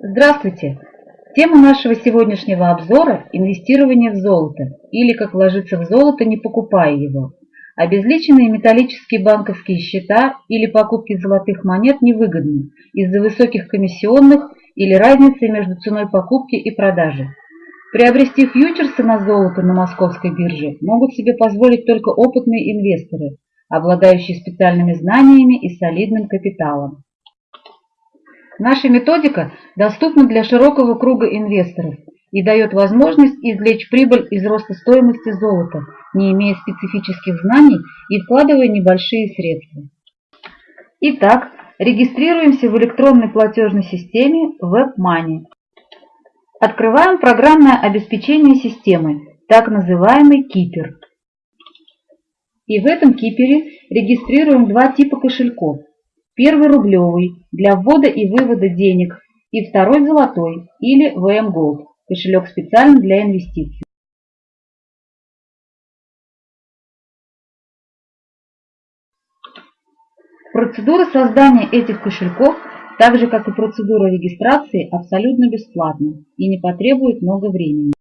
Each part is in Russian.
Здравствуйте! Тема нашего сегодняшнего обзора – инвестирование в золото, или как вложиться в золото, не покупая его. Обезличенные металлические банковские счета или покупки золотых монет невыгодны из-за высоких комиссионных или разницы между ценой покупки и продажи. Приобрести фьючерсы на золото на московской бирже могут себе позволить только опытные инвесторы, обладающие специальными знаниями и солидным капиталом. Наша методика доступна для широкого круга инвесторов и дает возможность извлечь прибыль из роста стоимости золота, не имея специфических знаний и вкладывая небольшие средства. Итак, регистрируемся в электронной платежной системе WebMoney. Открываем программное обеспечение системы, так называемый кипер. И в этом кипере регистрируем два типа кошельков Первый рублевый для ввода и вывода денег и второй золотой или VM Gold, кошелек специально для инвестиций. Процедура создания этих кошельков, так же как и процедура регистрации, абсолютно бесплатна и не потребует много времени.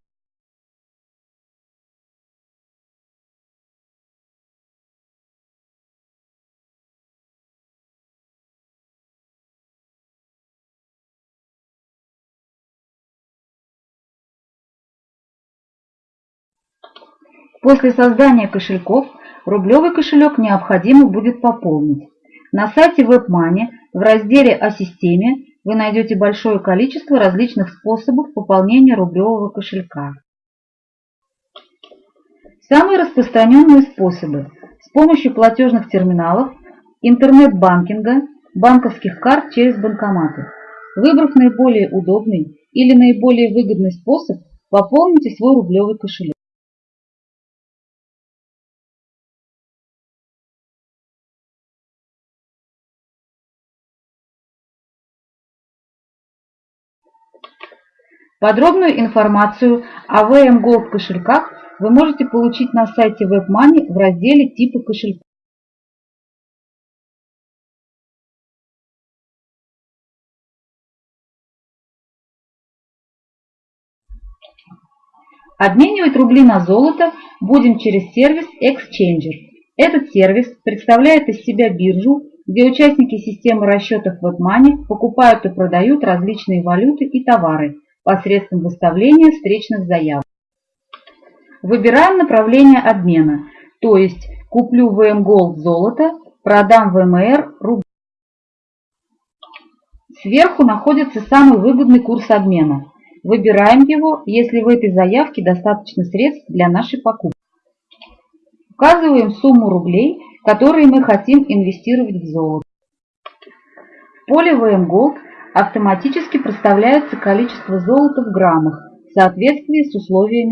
После создания кошельков рублевый кошелек необходимо будет пополнить. На сайте WebMoney в разделе «О системе» вы найдете большое количество различных способов пополнения рублевого кошелька. Самые распространенные способы с помощью платежных терминалов, интернет-банкинга, банковских карт через банкоматы. Выбрав наиболее удобный или наиболее выгодный способ, пополните свой рублевый кошелек. Подробную информацию о VM Gold кошельках вы можете получить на сайте WebMoney в разделе «Типы кошельков». Обменивать рубли на золото будем через сервис Exchanger. Этот сервис представляет из себя биржу, где участники системы расчетов WebMoney покупают и продают различные валюты и товары – посредством выставления встречных заявок. Выбираем направление обмена, то есть куплю VM Gold золото, продам VMR рубль. Сверху находится самый выгодный курс обмена. Выбираем его, если в этой заявке достаточно средств для нашей покупки. Указываем сумму рублей, которые мы хотим инвестировать в золото. В поле VM Gold автоматически проставляется количество золота в граммах в соответствии с условиями.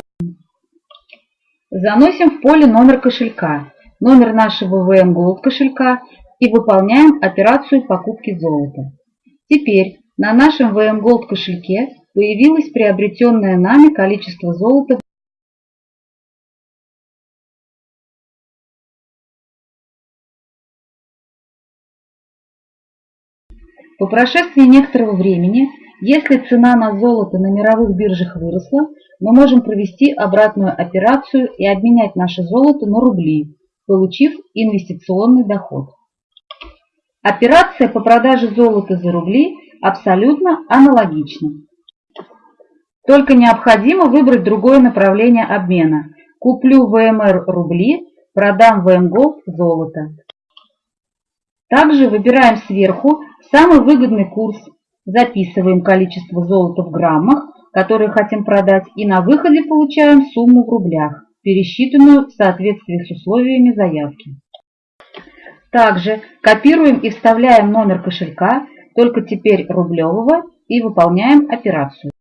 Заносим в поле номер кошелька, номер нашего VM Gold кошелька и выполняем операцию покупки золота. Теперь на нашем VM Gold кошельке появилось приобретенное нами количество золота По прошествии некоторого времени, если цена на золото на мировых биржах выросла, мы можем провести обратную операцию и обменять наше золото на рубли, получив инвестиционный доход. Операция по продаже золота за рубли абсолютно аналогична. Только необходимо выбрать другое направление обмена. Куплю ВМР рубли, продам ВМГОЛД золото. Также выбираем сверху самый выгодный курс, записываем количество золота в граммах, которые хотим продать, и на выходе получаем сумму в рублях, пересчитанную в соответствии с условиями заявки. Также копируем и вставляем номер кошелька, только теперь рублевого, и выполняем операцию.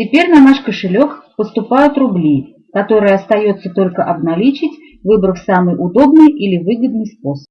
Теперь на наш кошелек поступают рубли, которые остается только обналичить, выбрав самый удобный или выгодный способ.